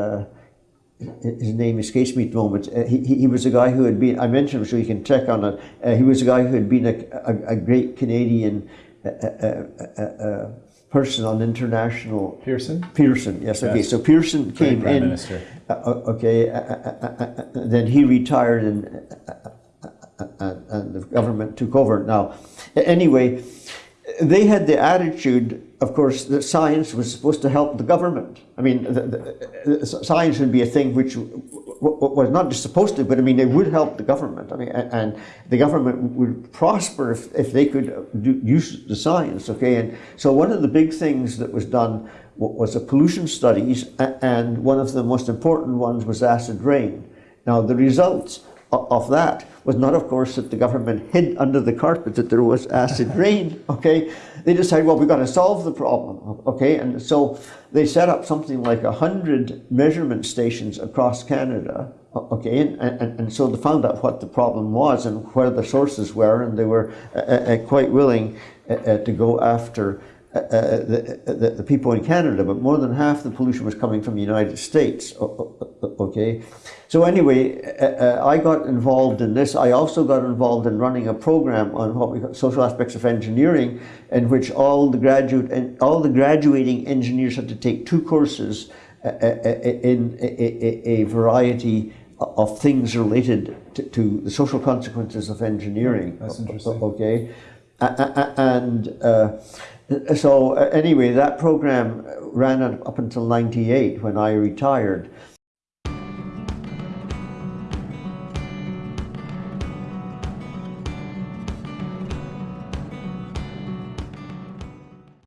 uh, his name escapes me at the moment. Uh, he, he was a guy who had been, I mentioned him so you can check on it. Uh, he was a guy who had been a, a, a great Canadian uh, uh, person on international. Pearson? Pearson, yes, okay. So Pearson came Prime in. Minister. okay, then he retired and, and, and the government took over. Now, anyway, they had the attitude of course, that science was supposed to help the government. I mean, the, the, the science would be a thing which was not just supposed to, but I mean, it would help the government. I mean, and the government would prosper if, if they could uh, do, use the science, okay? And so one of the big things that was done was the pollution studies, and one of the most important ones was acid rain. Now, the results of that was not, of course, that the government hid under the carpet that there was acid rain, okay? They decided, well, we've got to solve the problem, okay? And so they set up something like a hundred measurement stations across Canada, okay? And, and, and so they found out what the problem was and where the sources were, and they were uh, uh, quite willing uh, uh to go after uh, uh, the, the, the, people in Canada, but more than half the pollution was coming from the United States. Okay, so anyway, uh, uh, I got involved in this. I also got involved in running a program on what we call social aspects of engineering, in which all the graduate and all the graduating engineers had to take two courses uh, in a, variety of things related to, to, the social consequences of engineering. That's interesting. Okay, and so uh, anyway, that program ran up until 98 when I retired.